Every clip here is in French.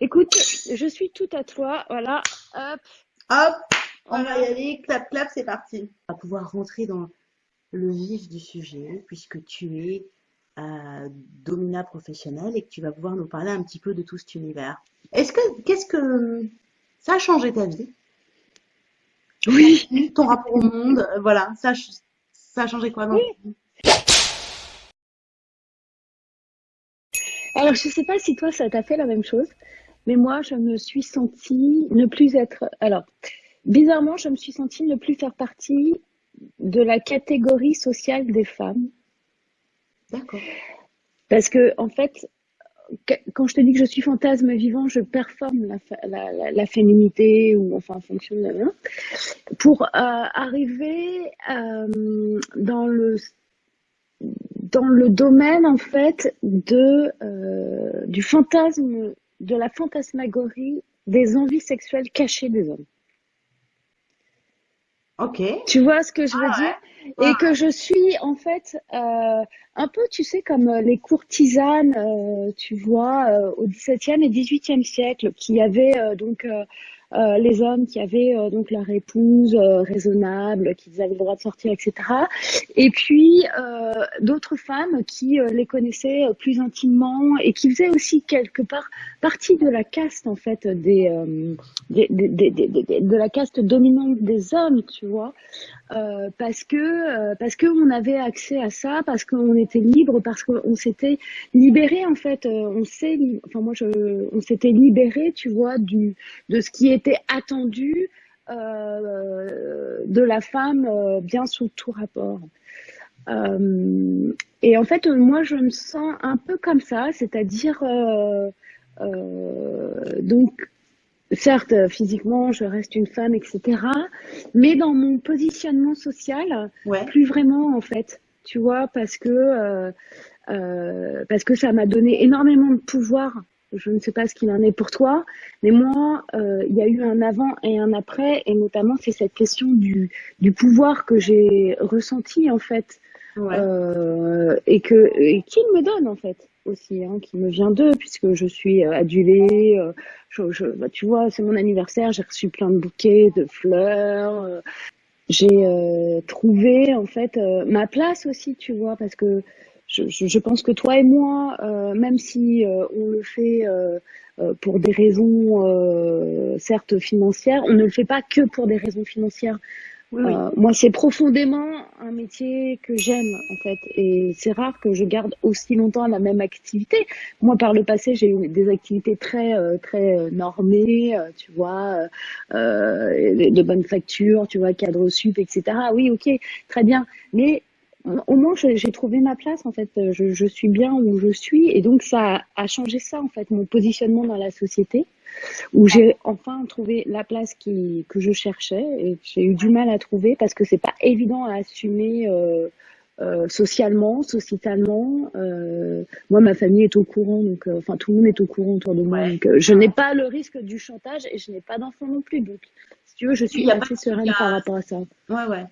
Écoute, je suis tout à toi. Voilà. Hop. Hop. On va y aller. Clap, clap, c'est parti. On va pouvoir rentrer dans le vif du sujet puisque tu es euh, domina professionnelle et que tu vas pouvoir nous parler un petit peu de tout cet univers. Est-ce que, qu'est-ce que ça a changé ta vie? Oui. Ton rapport au monde, euh, voilà, ça, ça a changé quoi dans oui. Alors, je sais pas si toi, ça t'a fait la même chose, mais moi, je me suis sentie ne plus être. Alors, bizarrement, je me suis sentie ne plus faire partie de la catégorie sociale des femmes. D'accord. Parce que, en fait, quand je te dis que je suis fantasme vivant, je performe la, la, féminité ou enfin en fonction de pour euh, arriver euh, dans le dans le domaine en fait de euh, du fantasme de la fantasmagorie des envies sexuelles cachées des hommes. Ok. Tu vois ce que je veux ah dire? Et que je suis en fait euh, un peu, tu sais, comme euh, les courtisanes, euh, tu vois, euh, au XVIIe et XVIIIe siècle, qui avaient donc les hommes qui avaient donc leur épouse raisonnable, qu'ils avaient le droit de sortir, etc. Et puis d'autres femmes qui les connaissaient plus intimement et qui faisaient aussi quelque part partie de la caste en fait des, des, des, des de la caste dominante des hommes, tu vois. Euh, parce que euh, parce que on avait accès à ça, parce qu'on était libre, parce qu'on s'était libéré en fait. Euh, on s'est, enfin moi je, on s'était libéré, tu vois, du de ce qui était attendu de la femme, bien sous tout rapport. et en fait, moi je me sens un peu comme ça, c'est-à-dire donc certes, physiquement, je reste une femme, etc. Mais dans mon positionnement social, plus vraiment en fait. Tu vois, parce que euh, euh, parce que ça m'a donné énormément de pouvoir. Je ne sais pas ce qu'il en est pour toi, mais moi, euh, il y a eu un avant et un après, et notamment c'est cette question du, du pouvoir que j'ai ressenti en fait, euh, et que et qu'il me donne en fait aussi, hein, qui me vient d'eux, puisque je suis euh, adulée. Euh, je, je, bah, tu vois, c'est mon anniversaire, j'ai reçu plein de bouquets, de fleurs. Euh, j'ai trouvé en fait ma place aussi, tu vois, parce que je, je pense que toi et moi, même si on le fait pour des raisons certes financières, on ne le fait pas que pour des raisons financières. Euh, moi, c'est profondément un métier que j'aime, en fait. Et c'est rare que je garde aussi longtemps la même activité. Moi, par le passé, j'ai eu des activités très, euh, très euh, normées, tu vois, de bonnes factures, tu vois, cadre sup, etc. Oui, ok, très bien. Mais au moins, j'ai trouvé ma place, en fait. Je, suis bien où je suis. Et donc, ça a changé ça, en fait, mon positionnement dans la société où j'ai enfin trouvé la place qui, que je cherchais et j'ai eu du mal à trouver parce que c'est pas évident à assumer euh, euh, socialement, sociétalement. Euh, moi, ma famille est au courant, donc enfin tout le monde est au courant autour de moi. Donc, je n'ai pas le risque du chantage et je n'ai pas d'enfant non plus. Donc, si tu veux, je suis assez sereine par rapport à ça. Ouais, ouais.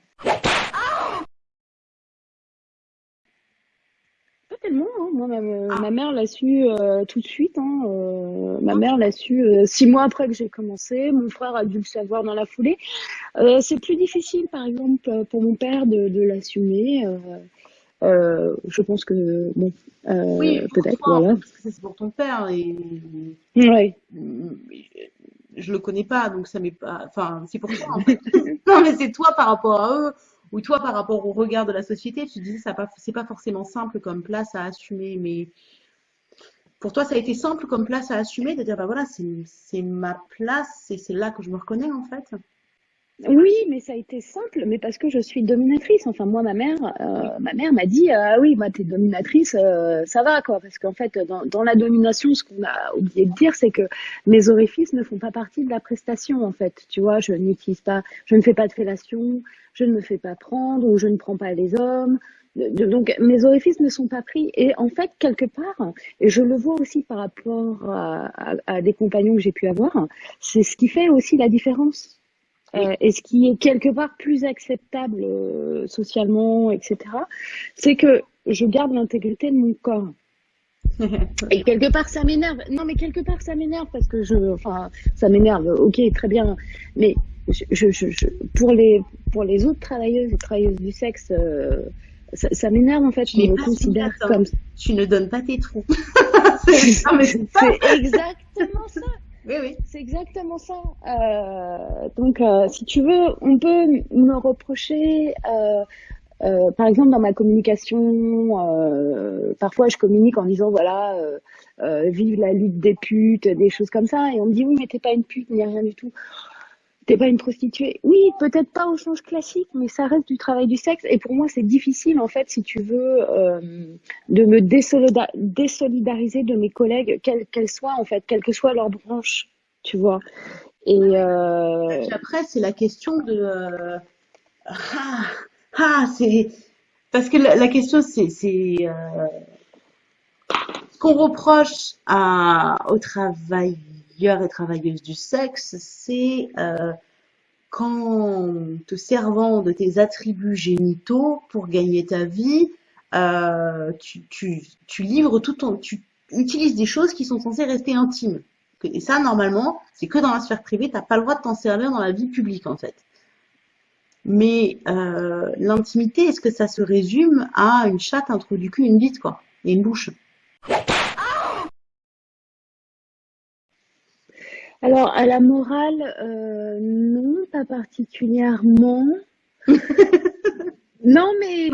Tellement. Hein. Moi, ah. ma, mère l'a su euh, tout de suite. Hein. Euh, ma mère l'a su euh, six mois après que j'ai commencé. Mon frère a dû le savoir dans la foulée. c'est plus difficile, par exemple, pour mon père de, de l'assumer. je pense que bon, oui, peut-être, voilà. C'est pour ton père et. Ouais. Je le connais pas, donc ça m'est pas. Enfin, c'est pour toi. non, mais c'est toi par rapport à eux ou toi par rapport au regard de la société, tu disais ça c'est pas forcément simple comme place à assumer, mais pour toi ça a été simple comme place à assumer de dire bah voilà c'est ma place c'est là que je me reconnais en fait. Oui, mais ça a été simple, mais parce que je suis dominatrice. Enfin, moi, ma mère, euh, ma mère m'a dit, ah oui, moi, t'es dominatrice, euh, ça va, quoi. Parce qu'en fait, dans, dans, la domination, ce qu'on a oublié de dire, c'est que mes orifices ne font pas partie de la prestation, en fait. Tu vois, je n'utilise pas, je ne fais pas de fellation, je ne me fais pas prendre, ou je ne prends pas les hommes. Donc, mes orifices ne sont pas pris. Et en fait, quelque part, et je le vois aussi par rapport à, à, à des compagnons que j'ai pu avoir, c'est ce qui fait aussi la différence euh, et ce qui est quelque part plus acceptable euh, socialement, etc., c'est que je garde l'intégrité de mon corps. Et quelque part, ça m'énerve. Non, mais quelque part, ça m'énerve parce que je, enfin, ça m'énerve. Ok, très bien. Mais je, je, je, pour les, pour les autres travailleuses et travailleuses du sexe, euh, ça, ça m'énerve en fait. Je me considère comme. Tu ne donnes pas tes trous. c'est exactement ça. Oui, oui. C'est exactement ça. Euh, donc, euh, si tu veux, on peut me reprocher euh, euh, par exemple, dans ma communication, euh, parfois je communique en disant voilà, euh, vive la lutte des putes, des choses comme ça, et on me dit oui, mais t'es pas une pute, ni rien du tout. T'es pas une prostituée. Oui, peut-être pas au sens classique, mais ça reste du travail du sexe. Et pour moi, c'est difficile, en fait, si tu veux, de me désolidariser de mes collègues, quelles qu'elles soient, en fait, quelle que soit leur branche, tu vois. Et, euh... après, c'est la question de ah, ah, c'est parce que la, question c'est euh, ce qu'on reproche à aux et travailleuses du sexe, c'est euh, qu'en te servant de tes attributs génitaux pour gagner ta vie, euh, tu livres tout ton, tu utilises des choses qui sont censées rester intimes. Et ça, normalement, c'est que dans la sphère privée, t'as pas le droit de t'en servir dans la vie publique, en fait. Mais euh, l'intimité, est-ce que ça se résume à une chatte, un trou du cul, une bite, quoi, et une bouche? Alors, à la morale, euh, non, pas particulièrement. Non, mais,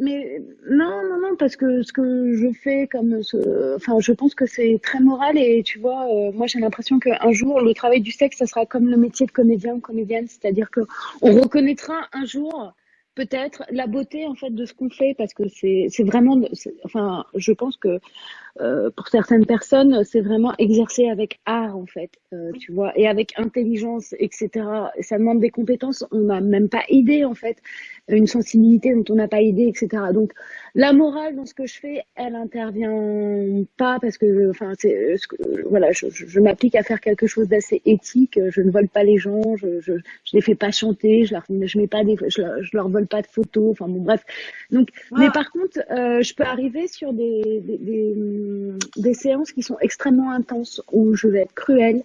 mais non, non, non, parce que ce que je fais comme, ce, enfin, je pense que c'est très moral et tu vois, euh, moi j'ai l'impression qu'un jour le travail du sexe, ça sera comme le métier de comédien ou comédienne, c'est-à-dire que on reconnaîtra un jour peut-être la beauté en fait de ce qu'on fait parce que c'est c'est vraiment, enfin, je pense que euh, pour certaines personnes, c'est vraiment exercer avec art en fait, euh, tu vois, et avec intelligence, etc. Ça demande des compétences, on n'a même pas idée en fait une sensibilité dont on n'a pas idée, etc. Donc la morale dans ce que je fais, elle intervient pas parce que, enfin, c'est, voilà, je, je, m'applique à faire quelque chose d'assez éthique. Je ne vole pas les gens, je, je, je les fais pas chanter, je leur, je mets pas des, je leur, je leur vole pas de photos. Enfin bon, bref. Donc, mais par contre, euh, je peux arriver sur des, des, des, des séances qui sont extrêmement intenses où je vais être cruelle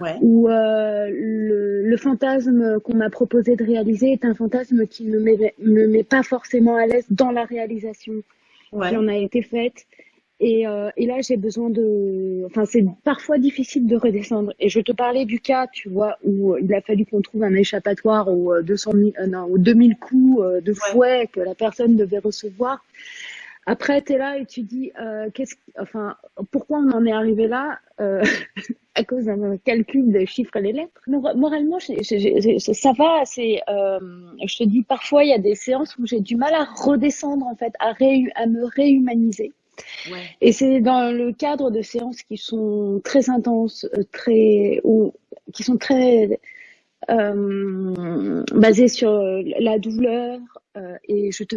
ouais. où euh, le, le, fantasme qu'on m'a proposé de réaliser est un fantasme qui ne me met, me met pas forcément à l'aise dans la réalisation ouais. qui en a été faite. Et, euh, et là, j'ai besoin de... Enfin, c'est parfois difficile de redescendre. Et je te parlais du cas, tu vois, où il a fallu qu'on trouve un échappatoire aux, 200 000, euh, non, aux 2000 coups euh, de fouet ouais. que la personne devait recevoir. Après, tu es là et tu dis, euh, qu'est-ce, enfin, pourquoi on en est arrivé là euh, À cause d'un calcul des chiffres et les lettres. Moralement, j ai, j ai, ça va. C'est, euh, je te dis, parfois, il y a des séances où j'ai du mal à redescendre, en fait, à, ré, à me réhumaniser. Ouais. Et c'est dans le cadre de séances qui sont très intenses, euh, très, ou qui sont très euh, basées sur la douleur, euh, et je, te,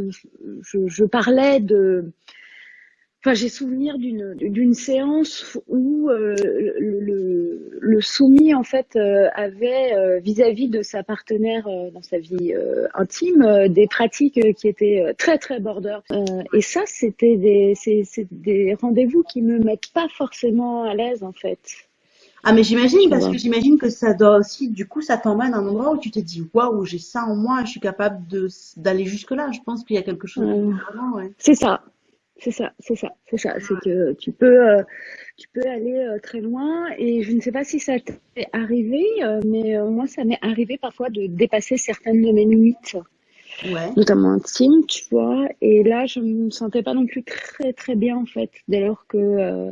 je, je parlais de, Enfin, j'ai souvenir d'une d'une séance où euh, le, le, soumis en fait euh, avait euh, vis-à-vis -vis de sa partenaire euh, dans sa vie euh, intime des pratiques qui étaient très très border. et ça, c'était des c'est des rendez-vous qui me mettent pas forcément à l'aise en fait. Ah mais j'imagine parce que j'imagine que ça doit aussi du coup ça t'emmène à un endroit où tu te dis waouh j'ai ça en moi je suis capable d'aller jusque là je pense qu'il y a quelque chose euh, ouais. c'est ça. C'est ça. C'est ça. C'est ça. C'est que tu peux euh, tu peux aller euh, très loin et je ne sais pas si ça t'est arrivé euh, mais moi ça m'est arrivé parfois de dépasser certaines de mes limites. Ouais. notamment intimes tu vois. Et là je me sentais pas non plus très très bien en fait dès lors que euh,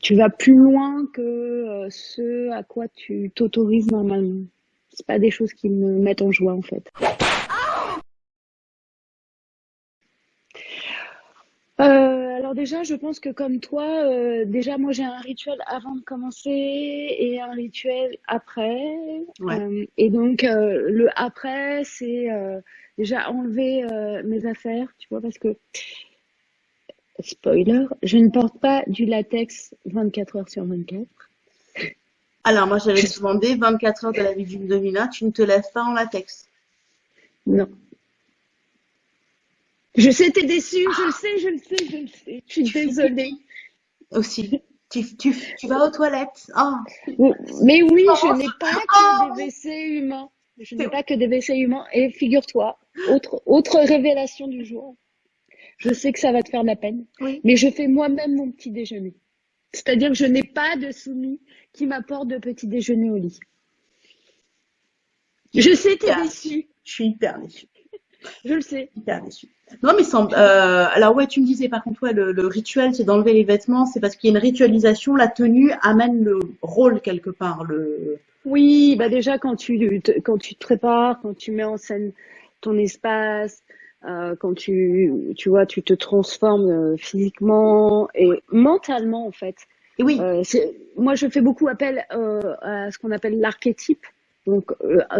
tu vas plus loin que euh, ce à quoi tu t'autorises normalement. C'est pas des choses qui me mettent en joie en fait. Euh, alors déjà, je pense que comme toi, euh, déjà moi j'ai un rituel avant de commencer et un rituel après. Ouais. Euh, et donc euh, le après, c'est déjà enlever mes affaires, tu vois, parce que spoiler, je ne porte pas du latex 24 heures sur 24. Alors, moi, j'avais demandé 24 heures de la vie d'une domina, tu ne te lèves pas en latex Non. Je sais, t'es déçue, je le sais, je le sais, je le sais. Je suis désolée. Aussi. Tu, tu, tu, vas aux toilettes. Oh. Mais oui, je n'ai pas que des WC humains. Je n'ai pas que des WC humains. Et figure-toi, autre, autre révélation du jour. Je sais que ça va te faire de la peine, mais je fais moi-même mon petit déjeuner. C'est-à-dire que je n'ai pas de soumis qui m'apporte de petit déjeuner au lit. Je sais, t'es déçue. Je suis hyper déçue. Je le sais. Hyper déçue. Non, mais sans, euh, alors ouais, tu me disais par contre, ouais, le, rituel, c'est d'enlever les vêtements, c'est parce qu'il y a une ritualisation, la tenue amène le rôle quelque part. Le... Oui, bah déjà quand tu, te, quand tu te prépares, quand tu mets en scène ton espace, euh, quand tu, tu vois, tu te transformes euh, physiquement et mentalement en fait. Et oui. Euh, moi, je fais beaucoup appel à ce qu'on appelle l'archétype. Donc,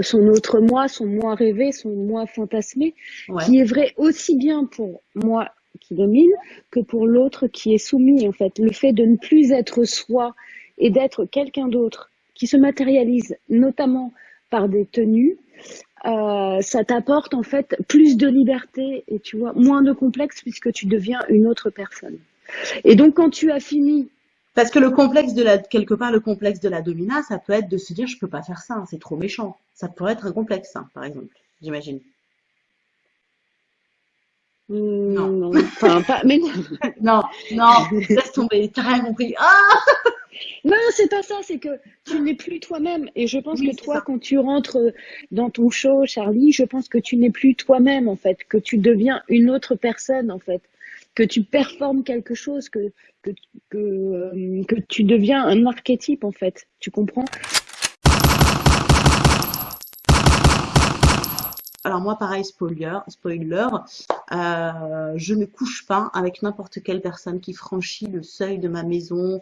son autre moi, son moi rêvé, son moi fantasmé, qui est vrai aussi bien pour moi qui domine que pour l'autre qui est soumis en fait. Le fait de ne plus être soi et d'être quelqu'un d'autre qui se matérialise notamment par des tenues, euh, ça t'apporte en fait plus de liberté et tu vois moins de complexe puisque tu deviens une autre personne. Et donc quand tu as fini parce que le complexe de la quelque part le complexe de la domina, ça peut être de se dire je peux pas faire ça, c'est trop méchant. Ça pourrait être un complexe, hein, par exemple, j'imagine. Non, non, enfin pas, mais non, non, laisse tomber, t'as rien compris. Ah non, c'est pas ça, c'est que tu n'es plus toi-même. Et je pense que toi, quand tu rentres dans ton show, Charlie, je pense que tu n'es plus toi-même, en fait, que tu deviens une autre personne, en fait, que tu performes quelque chose, que, que, que, euh, que tu deviens un archétype, en fait. Tu comprends? Alors moi, pareil, spoiler, spoiler euh, je ne couche pas avec n'importe quelle personne qui franchit le seuil de ma maison,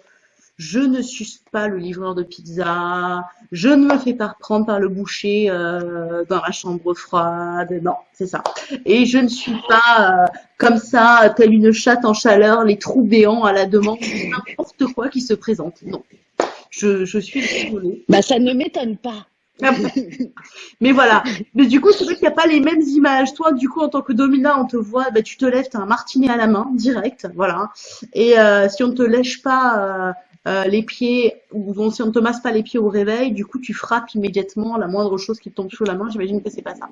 je ne suce pas le livreur de pizza, je ne me fais pas reprendre par le boucher euh, dans la chambre froide, non, c'est ça. Et je ne suis pas euh, comme ça, telle une chatte en chaleur, les trous béants à la demande de n'importe quoi qui se présente. Non, je, je suis désolée. Bah ça ne m'étonne pas. Mais voilà. Mais du coup, c'est vrai qu'il n'y a pas les mêmes images. Toi, du coup, en tant que domina, on te voit, bah, tu te lèves, tu as un martinet à la main, direct, voilà. Et euh, si on ne te lèche pas euh, les pieds, ou si on ne te masse pas les pieds au réveil, du coup, tu frappes immédiatement la moindre chose qui tombe sous la main. J'imagine que c'est pas ça.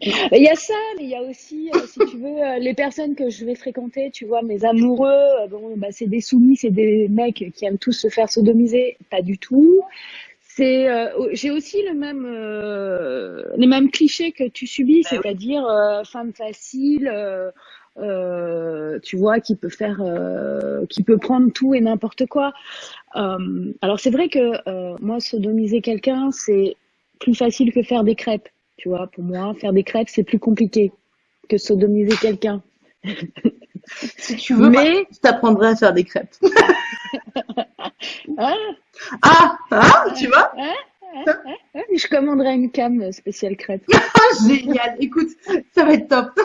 Il y a ça, mais il y a aussi, euh, si tu veux, euh, les personnes que je vais fréquenter, tu vois, mes amoureux, bon, bah, c'est des soumis, c'est des mecs qui aiment tous se faire sodomiser. Pas du tout. C'est, j'ai aussi le même, les mêmes clichés que tu subis, bah c'est-à-dire femme facile euh, tu vois, qui peut faire, euh, qui peut prendre tout et n'importe quoi. Euh, alors c'est vrai que moi, sodomiser quelqu'un, c'est plus facile que faire des crêpes. Tu vois, pour moi, faire des crêpes, c'est plus compliqué que sodomiser quelqu'un. si tu veux, mais je t'apprendrai à faire des crêpes. Hein ah, ah, tu vois hein Je commanderai une cam spéciale crêpe. Génial. Écoute, ça va être top.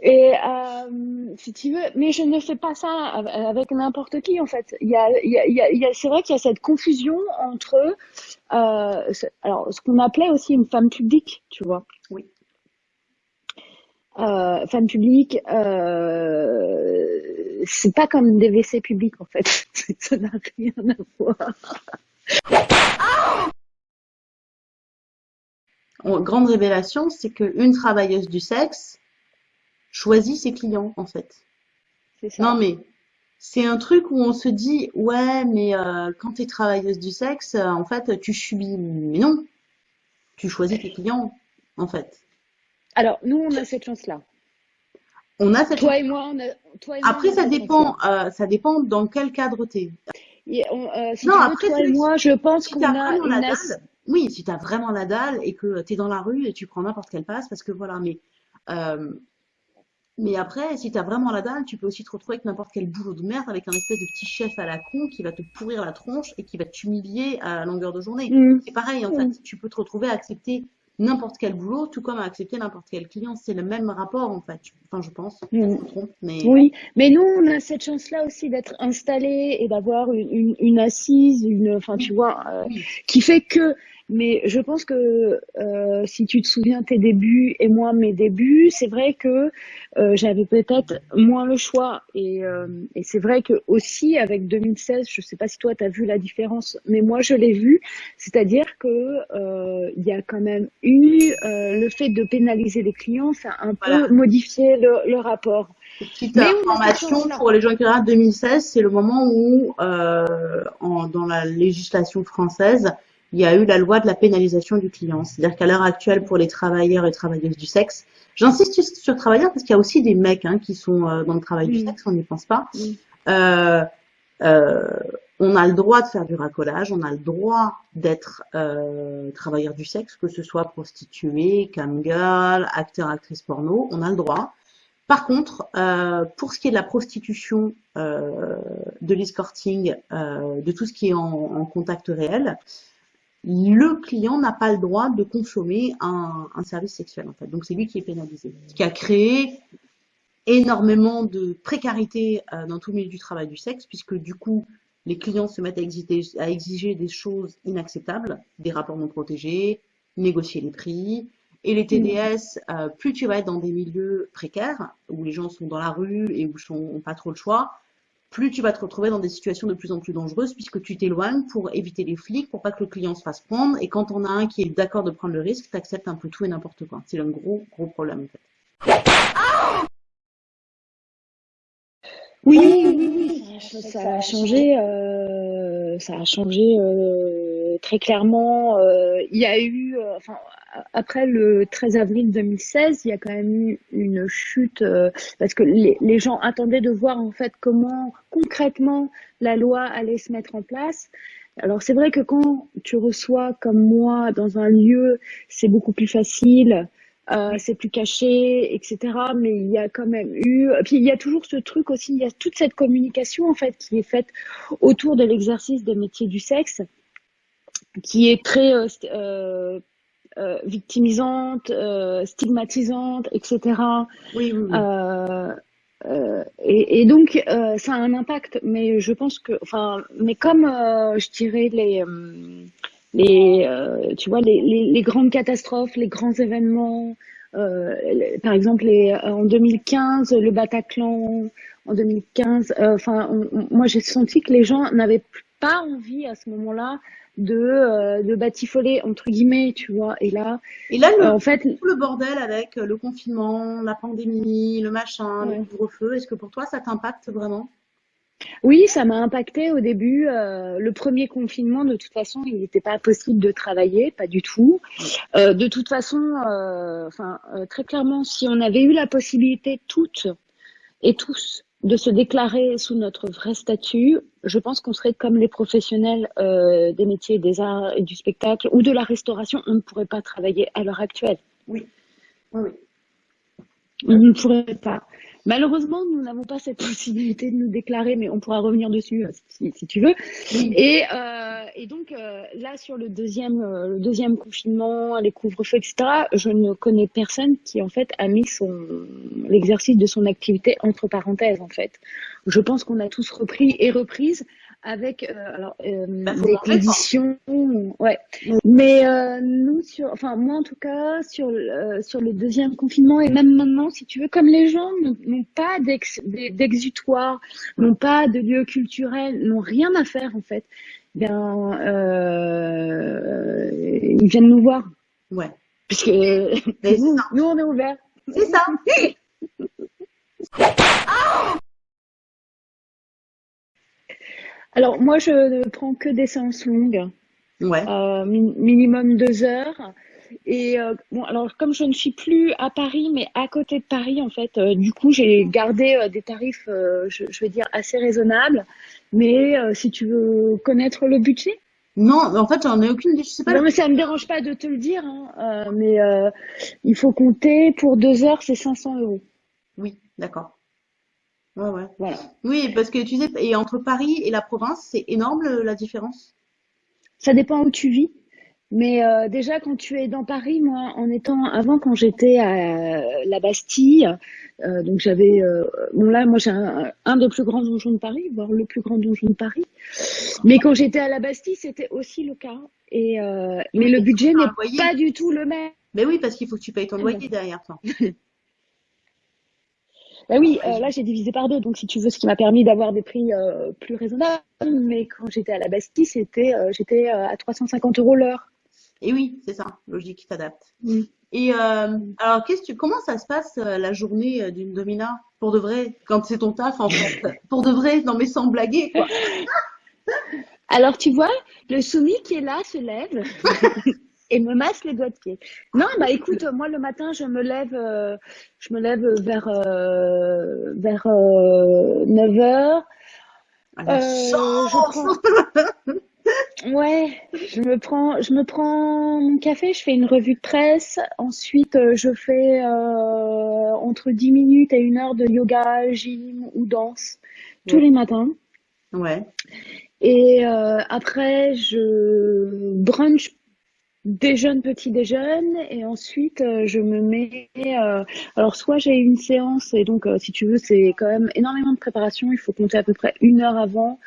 Et euh, si tu veux, mais je ne fais pas ça avec n'importe qui en fait. Il y a, il y a, il y a, c'est vrai qu'il y a cette confusion entre, euh, alors ce qu'on appelait aussi une femme publique, tu vois. Oui. Euh, femme publique, euh, c'est pas comme des WC publics en fait. ça n'a rien à voir. grande révélation, c'est qu'une travailleuse du sexe choisit ses clients, en fait. Ça. Non, mais c'est un truc où on se dit, ouais, mais euh, quand tu es travailleuse du sexe, euh, en fait, tu subis. Mais non, tu choisis tes clients, en fait. Alors, nous, on a cette chance-là. On a cette toi Et moi, on a... toi et moi, Après, ça dépend, euh, ça dépend dans quel cadre tu es. non, après, toi et moi, je pense qu'on a une, oui, si tu as vraiment la dalle et que tu es dans la rue et tu prends n'importe quelle passe, parce que voilà, mais, euh, mais après, si tu as vraiment la dalle, tu peux aussi te retrouver avec n'importe quel boulot de merde, avec un espèce de petit chef à la con qui va te pourrir la tronche et qui va t'humilier à longueur de journée. Mm. C'est pareil, en fait, mm. tu peux te retrouver à accepter n'importe quel boulot, tout comme à accepter n'importe quel client. C'est le même rapport, en fait. Enfin, je pense. Mm. mais... Oui, mais nous, on a cette chance-là aussi d'être installés et d'avoir une, une, assise, une, enfin, tu vois, euh, qui fait que Mais je pense que euh, si tu te souviens tes débuts et moi mes débuts, c'est vrai que euh, j'avais peut-être moins le choix. Et, euh, et c'est vrai que aussi avec 2016, je sais pas si toi tu as vu la différence, mais moi je l'ai vu. C'est-à-dire que il y a quand même eu le fait de pénaliser les clients, ça a un peu modifié le, le rapport. Petite information pour les gens qui regardent 2016, c'est le moment où, euh, en, dans la législation française, il y a eu la loi de la pénalisation du client. C'est-à-dire qu'à l'heure actuelle, pour les travailleurs et travailleuses du sexe, j'insiste sur travailleurs parce qu'il y a aussi des mecs hein, qui sont euh, dans le travail du sexe, on n'y pense pas. Euh, euh, on a le droit de faire du racolage, on a le droit d'être euh, travailleur du sexe, que ce soit prostituée, camgirl, acteur, actrice porno, on a le droit. Par contre, euh, pour ce qui est de la prostitution, euh, de l'escorting, euh, de tout ce qui est en, contact réel, le client n'a pas le droit de consommer un, service sexuel en fait. Donc c'est lui qui est pénalisé, ce qui a créé énormément de précarité dans tout le milieu du travail du sexe, puisque du coup les clients se mettent à exiger des choses inacceptables, des rapports non protégés, négocier les prix, et les TDS, euh, plus tu vas être dans des milieux précaires, où les gens sont dans la rue et où ils n'ont pas trop le choix, plus tu vas te retrouver dans des situations de plus en plus dangereuses puisque tu t'éloignes pour éviter les flics, pour pas que le client se fasse prendre. Et quand on a un qui est d'accord de prendre le risque, tu acceptes un peu tout et n'importe quoi. C'est un gros, gros problème en fait. Oui, oui, oui, ça, a changé, euh, ça a changé euh, très clairement. Euh, il y a eu, enfin, après le 13 avril 2016, il y a quand même eu une chute euh, parce que les, les, gens attendaient de voir en fait comment concrètement la loi allait se mettre en place. Alors c'est vrai que quand tu reçois comme moi dans un lieu, c'est beaucoup plus facile. Euh, c'est plus caché, etc. Mais il y a quand même eu, puis il y a toujours ce truc aussi, il y a toute cette communication en fait qui est faite autour de l'exercice des métiers du sexe, qui est très euh, euh euh, victimisante, stigmatisante, etc. Oui, oui, et, et, donc ça a un impact, mais je pense que, enfin, mais comme je dirais les les, tu vois, les, les, les, grandes catastrophes, les grands événements, euh, par exemple, les, en 2015, le Bataclan, en 2015, enfin, moi j'ai senti que les gens n'avaient pas envie à ce moment-là de, euh, de batifoler entre guillemets, tu vois. Et là, et là, le, euh, en fait, tout le bordel avec le confinement, la pandémie, le machin, le couvre-feu, est-ce que pour toi ça t'impacte vraiment? Oui, ça m'a impacté au début. Euh, le premier confinement, de toute façon, il n'était pas possible de travailler, pas du tout. Euh, de toute façon, euh, enfin, euh, très clairement, si on avait eu la possibilité toutes et tous de se déclarer sous notre vrai statut, je pense qu'on serait comme les professionnels euh, des métiers des arts et du spectacle ou de la restauration, on ne pourrait pas travailler à l'heure actuelle. Oui. oui, oui. On ne pourrait pas. Malheureusement, nous n'avons pas cette possibilité de nous déclarer, mais on pourra revenir dessus euh, si, tu veux. Et, euh, et, donc euh, là, sur le deuxième, le deuxième confinement, les couvre-feux, etc., je ne connais personne qui en fait a mis son l'exercice de son activité entre parenthèses. En fait, je pense qu'on a tous repris et reprises avec euh, alors euh, bah, des conditions ouais. Mais euh, nous sur enfin moi en tout cas sur euh, sur le deuxième confinement et même maintenant si tu veux comme les gens n'ont pas d'exutoire n'ont pas de lieu culturel n'ont rien à faire en fait bien euh, ils viennent nous voir. Ouais. Puisque nous, nous on est ouverts. C'est ça Alors moi, je ne prends que des séances longues, ouais. euh, minimum deux heures. Et euh, bon, alors comme je ne suis plus à Paris, mais à côté de Paris, en fait, euh, du coup, j'ai gardé euh, des tarifs, je, je, vais dire, assez raisonnables. Mais si tu veux connaître le budget non, en fait, j'en ai aucune. Je sais pas. Non, mais ça me dérange pas de te le dire. Hein, mais il faut compter pour deux heures, c'est 500 euros. Oui, d'accord. Ouais, ouais. Voilà. Oui, parce que tu sais, et entre Paris et la province, c'est énorme la différence? Ça dépend où tu vis. Mais euh, déjà, quand tu es dans Paris, moi, en étant avant, quand j'étais à la Bastille, euh, donc j'avais, euh, bon là, moi j'ai un, un, des plus grands donjons de Paris, voire le plus grand donjon de Paris. Mais quand j'étais à la Bastille, c'était aussi le cas. Et mais le budget n'est pas du tout le même. Mais oui, parce qu'il faut que tu payes ton loyer derrière toi. Bah oui, euh, là j'ai divisé par deux, donc si tu veux, ce qui m'a permis d'avoir des prix euh, plus raisonnables. Mais quand j'étais à la Bastille, c'était euh, j'étais à 350 euros l'heure. Et oui, c'est ça, logique, t'adaptes. Mm. Et alors, qu'est-ce que comment ça se passe la journée d'une domina? Pour de vrai, quand c'est ton taf en fait, pour de vrai, non mais sans blaguer quoi. Alors tu vois, le soumis qui est là se lève. et me masse les doigts de pied. Non, bah écoute, moi le matin, je me lève, euh, je me lève vers euh, vers 9 h euh, je prends... Ouais, je me prends, je me prends mon café, je fais une revue de presse. Ensuite, je fais entre 10 minutes et une heure de yoga, gym ou danse tous les matins. Ouais. Et après, je brunch déjeune, petit déjeune, et ensuite euh, je me mets. Euh, alors soit j'ai une séance et donc euh, si tu veux c'est quand même énormément de préparation. Il faut compter à peu près une heure avant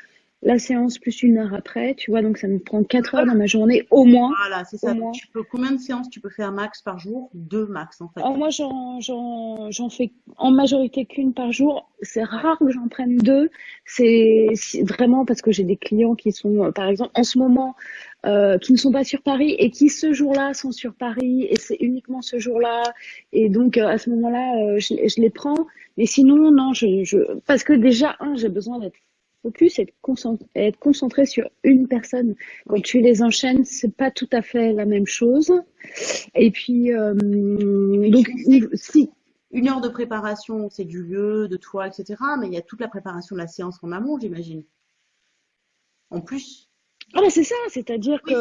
la séance plus une heure après, tu vois, donc ça me prend quatre heures dans ma journée au moins. Voilà, c'est ça. Tu peux, combien de séances tu peux faire max par jour? Deux max en fait. Alors moi j'en fais en majorité qu'une par jour. C'est rare que j'en prenne deux. C'est vraiment parce que j'ai des clients qui sont, par exemple, en ce moment, euh, qui ne sont pas sur Paris et qui ce jour-là sont sur Paris et c'est uniquement ce jour-là. Et donc euh, à ce moment-là euh, je, je, les prends. Mais sinon non je, je parce que déjà un j'ai besoin d'être focus et être concentré sur une personne. Quand tu les enchaînes c'est pas tout à fait la même chose. Et puis donc si une heure de préparation c'est du lieu de toi etc mais il y a toute la préparation de la séance en amont j'imagine. En plus ah bah c'est ça, c'est-à-dire que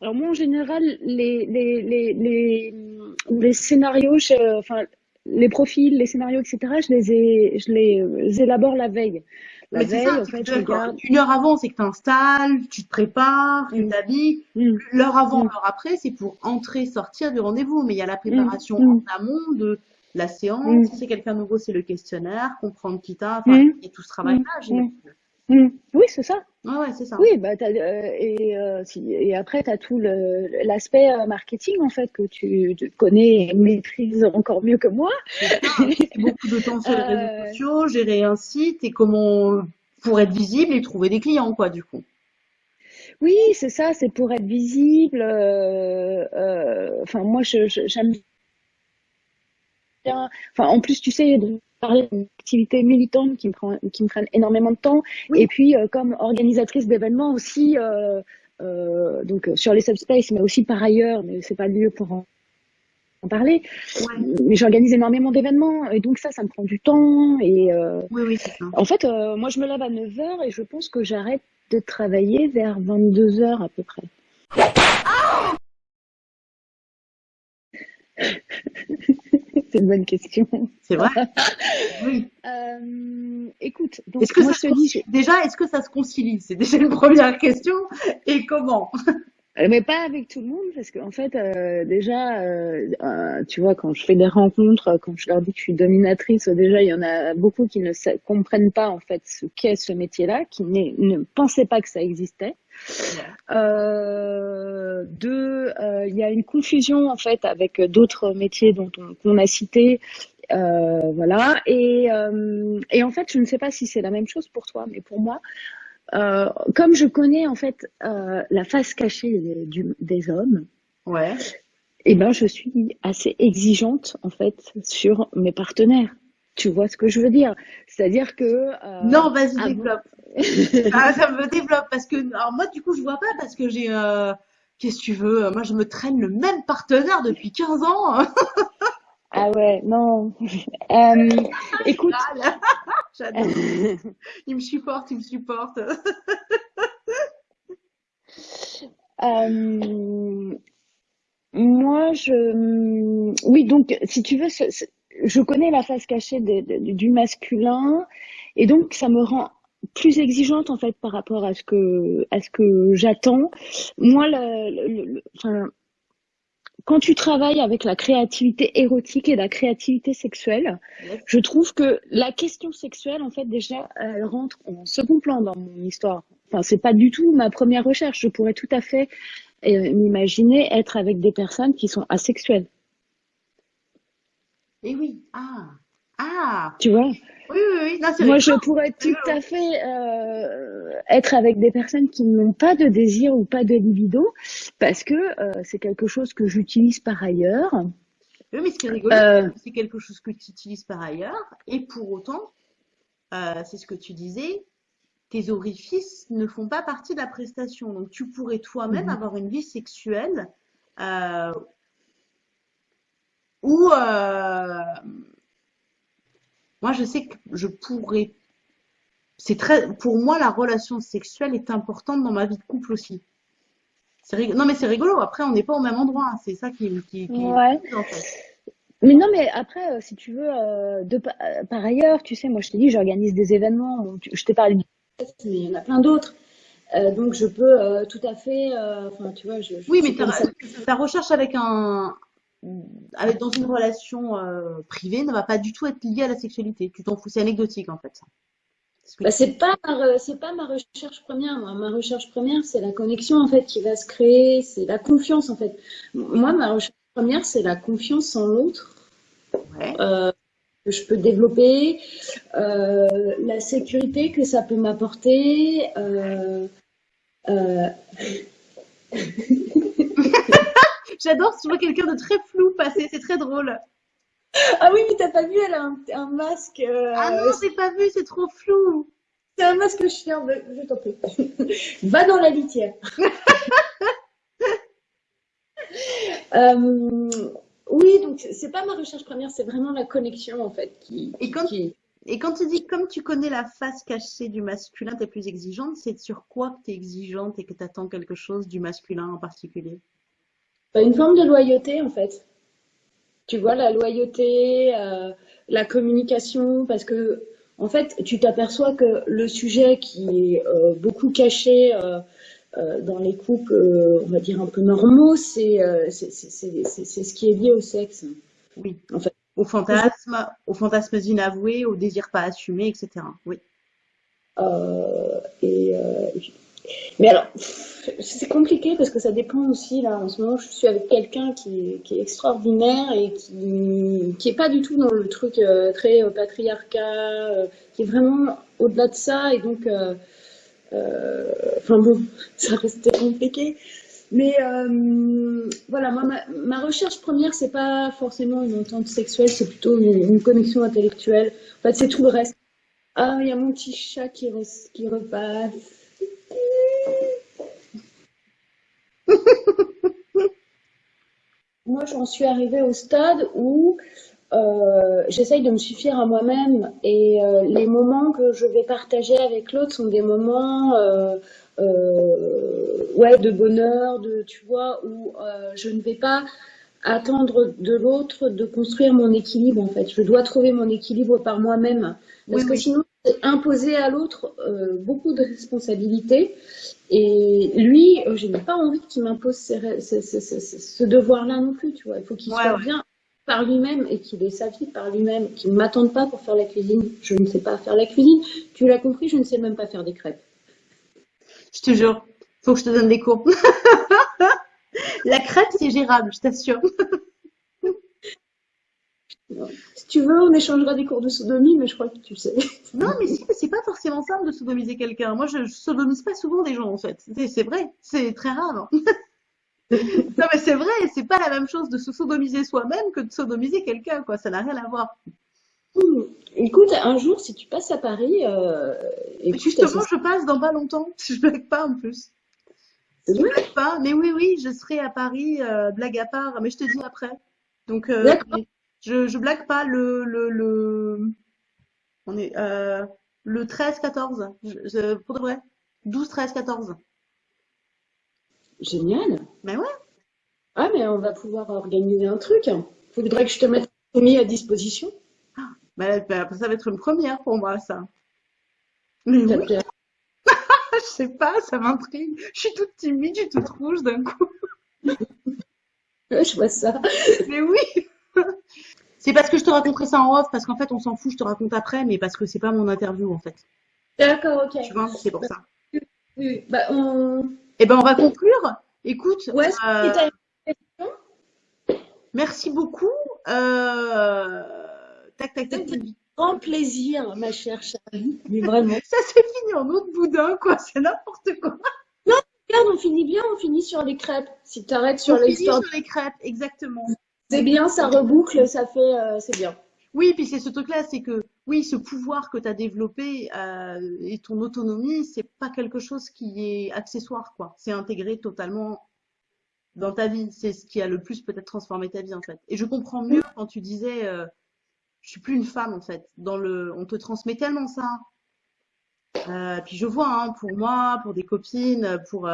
alors moi en général les les les les, les scénarios, enfin les profils, les scénarios, etc. Je les ai, je les élabore la veille. La veille, ça, en fait, je regarde. Une heure avant, c'est que tu installes, tu te prépares, tu mm. t'habilles. Mm. L'heure avant, mm. l'heure après, c'est pour entrer, sortir du rendez-vous. Mais il y a la préparation en amont de la séance. Si c'est quelqu'un nouveau, c'est le questionnaire, comprendre qui t'a, enfin, et tout ce travail-là, Oui, c'est ça. Ouais, c'est ça. Oui, bah, euh, et, euh, et après, tu as tout l'aspect euh, marketing, en fait, que tu, connais et maîtrises encore mieux que moi. beaucoup de temps sur les réseaux sociaux, gérer un site et comment pour être visible et trouver des clients, quoi, du coup. Oui, c'est ça, c'est pour être visible. Enfin, moi, j'aime bien. Enfin, en plus, tu sais, parler d'une activité militante qui me, prend, qui me prennent énormément de temps. Et puis, euh, comme organisatrice d'événements aussi, euh, euh, donc sur les subspace, mais aussi par ailleurs, mais c'est pas le lieu pour en, parler. Mais j'organise énormément d'événements et donc ça, ça me prend du temps. Et oui, oui, ça. En fait, moi, je me lève à 9h et je pense que j'arrête de travailler vers 22h à peu près. C'est une bonne question. C'est vrai. oui. Euh, écoute, donc est-ce que moi, je te dis, déjà, est-ce que ça se concilie? C'est déjà une première question. Et comment? Mais pas avec tout le monde, parce qu'en fait, euh, déjà, tu vois, quand je fais des rencontres, quand je leur dis que je suis dominatrice, déjà, il y en a beaucoup qui ne comprennent pas en fait ce qu'est ce métier-là, qui ne pensaient pas que ça existait. Euh, deux, euh, il y a une confusion en fait avec d'autres métiers dont on, qu'on a cités. Euh, voilà. Et, euh, et en fait, je ne sais pas si c'est la même chose pour toi, mais pour moi, euh, comme je connais en fait euh, la face cachée des, du, des hommes, ouais. et eh ben je suis assez exigeante en fait sur mes partenaires. Tu vois ce que je veux dire? C'est-à-dire que euh, non, vas-y développe. ah, ça me développe parce que alors moi du coup je vois pas parce que j'ai euh, qu'est-ce que tu veux? Moi je me traîne le même partenaire depuis 15 ans. ah ouais, non. Euh, écoute, j'adore. il me supporte, il me supporte. moi je oui donc si tu veux je connais la face cachée du masculin et donc ça me rend plus exigeante en fait par rapport à ce que à ce que j'attends. Moi, le, enfin, quand tu travailles avec la créativité érotique et la créativité sexuelle, je trouve que la question sexuelle, en fait, déjà, elle rentre en second plan dans mon histoire. Enfin, c'est pas du tout ma première recherche. Je pourrais tout à fait euh, m'imaginer être avec des personnes qui sont asexuelles. Eh oui, ah, ah. Tu vois? Oui, oui, oui. Moi, je pourrais tout à fait euh, être avec des personnes qui n'ont pas de désir ou pas de libido, parce que euh, c'est quelque chose que j'utilise par ailleurs. Oui, mais ce qui est rigolo, c'est quelque chose que tu utilises par ailleurs, et pour autant, c'est ce que tu disais, tes orifices ne font pas partie de la prestation. Donc, tu pourrais toi-même mhm. avoir une vie sexuelle euh, où, euh, moi, je sais que je pourrais. C'est très, pour moi, la relation sexuelle est importante dans ma vie de couple aussi. Non, mais c'est rigolo. Après, on n'est pas au même endroit. C'est ça qui, qui, ouais. Mais non, mais après, euh, si tu veux, de, par ailleurs, tu sais, moi, je t'ai dit, j'organise des événements. Je t'ai parlé du mais il y en a plein d'autres. Euh, donc je peux euh, tout à fait, euh, enfin tu vois, je, oui, mais ta, recherche avec un, avec dans une relation privée ne va pas du tout être liée à la sexualité. Tu t'en fous, c'est anecdotique en fait. Ça. Bah, c'est pas c'est pas ma recherche première. Ma recherche première, c'est la connexion en fait qui va se créer, c'est la confiance en fait. Moi, ma recherche première, c'est la confiance en l'autre. Ouais que je peux développer, euh, la sécurité que ça peut m'apporter. Euh, euh. J'adore si tu vois quelqu'un de très flou passer, c'est très drôle. Ah oui, mais t'as pas vu, elle a un, masque. Ah non, j'ai pas vu, c'est trop flou. C'est un masque chien, je t'en prie. Va dans la litière. Oui, donc c'est pas ma recherche première, c'est vraiment la connexion en fait qui. Et quand, et quand tu dis comme tu connais la face cachée du masculin, tu es plus exigeante, c'est sur quoi que tu es exigeante et que tu attends quelque chose du masculin en particulier? Une forme de loyauté en fait. Tu vois, la loyauté, euh, la communication, parce que en fait, tu t'aperçois que le sujet qui est euh, beaucoup caché. Euh, dans les couples, on va dire un peu normaux, c'est c'est ce qui est lié au sexe. Oui. En fait, au fantasme, aux fantasmes inavoués, au désir pas assumé, etc. Oui. et mais alors, c'est compliqué parce que ça dépend aussi. Là, en ce moment, je suis avec quelqu'un qui, est extraordinaire et qui, qui est pas du tout dans le truc très patriarcat, qui est vraiment au-delà de ça. Et donc, euh, enfin bon, ça restait compliqué. Mais euh, voilà, moi, ma, recherche première, c'est pas forcément une entente sexuelle, c'est plutôt une, connexion intellectuelle. En fait, c'est tout le reste. Ah, il y a mon petit chat qui repasse. Moi, j'en suis arrivée au stade où euh, j'essaye de me suffire à moi-même et euh, les moments que je vais partager avec l'autre sont des moments euh, ouais de bonheur, de tu vois où je ne vais pas attendre de l'autre de construire mon équilibre en fait. Je dois trouver mon équilibre par moi-même parce que sinon imposer à l'autre beaucoup de responsabilités et lui, je n'ai pas envie qu'il m'impose ce devoir-là non plus, tu vois. Il faut qu'il soit bien par lui-même et qu'il ait sa vie par lui-même, qu'il ne m'attende pas pour faire la cuisine. Je ne sais pas faire la cuisine. Tu l'as compris, je ne sais même pas faire des crêpes. Je te jure, faut que je te donne des cours. la crêpe, c'est gérable, je t'assure. Si tu veux, on échangera des cours de sodomie, mais je crois que tu sais. Non, mais c'est pas forcément simple de sodomiser quelqu'un. Moi, je, je sodomise pas souvent des gens, en fait. C'est vrai, c'est très rare. non, mais c'est vrai, c'est pas la même chose de se sodomiser soi-même que de sodomiser quelqu'un, quoi. Ça n'a rien à voir. Hmm. Écoute, un jour, si tu passes à Paris, euh, justement, je passe dans pas longtemps. Je blague pas en plus. Je blague pas, mais oui, oui, je serai à Paris, euh, blague à part, mais je te dis après. Donc, euh, je, je blague pas le, le, le... on est euh, le 13-14, pour de vrai. 12, 13, 14. Génial. Ben ouais. Ah, mais on va pouvoir organiser un truc. Il faudrait que je te mette mis à disposition. Ah, ben, ben, ça va être une première pour moi, ça. Mais oui. Je sais pas, ça m'intrigue. Je suis toute timide, je suis toute rouge d'un coup. je vois ça. Mais oui. C'est parce que je te raconterai ça en off, parce qu'en fait, on s'en fout, je te raconte après, mais parce que c'est pas mon interview, en fait. D'accord, ok. Tu vois, c'est pour ça. Oui, bah, on... Eh ben, on va conclure. Écoute. Ouais, euh... Merci beaucoup. Euh... Tac, tac, tac. Grand plaisir, ma chère Charlie. Mais vraiment. Ça s'est fini en autre boudin, quoi. C'est n'importe quoi. Non, regarde, on finit bien, on finit sur les crêpes. Si tu arrêtes sur l'histoire. sur les crêpes, exactement. C'est bien, ça reboucle, ça fait, euh, c'est bien. Oui, puis c'est ce truc-là, c'est que oui, ce pouvoir que tu as développé euh, et ton autonomie, c'est pas quelque chose qui est accessoire, quoi. C'est intégré totalement dans ta vie. C'est ce qui a le plus peut-être transformé ta vie, en fait. Et je comprends mieux quand tu disais, euh, je suis plus une femme, en fait. Dans le, on te transmet tellement ça. Euh, puis je vois, hein, pour moi, pour des copines, pour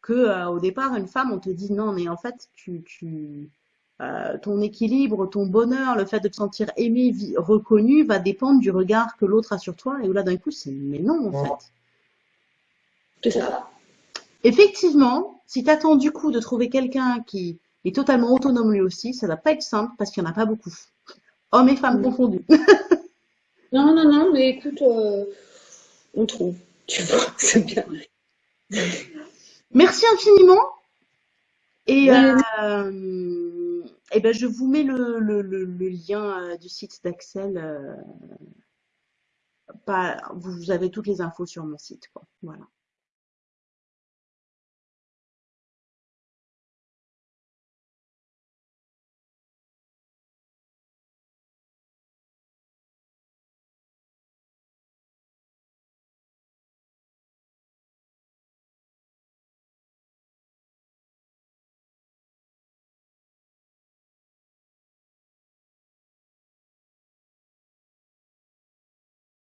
que au départ, une femme, on te dit non, mais en fait, tu, tu euh, ton équilibre, ton bonheur, le fait de te sentir aimé, reconnu, va dépendre du regard que l'autre a sur toi. Et là, d'un coup, c'est mais non, en fait. C'est ça. Effectivement, si tu attends du coup de trouver quelqu'un qui est totalement autonome lui aussi, ça va pas être simple parce qu'il n'y en a pas beaucoup. Hommes et femmes confondus. non, non, non, mais écoute, euh, on trouve. Tu vois, c'est bien. Merci infiniment. Et euh, eh ben, je vous mets le, le, le, lien euh, du site d'Axel. Euh, vous avez toutes les infos sur mon site. Quoi. Voilà.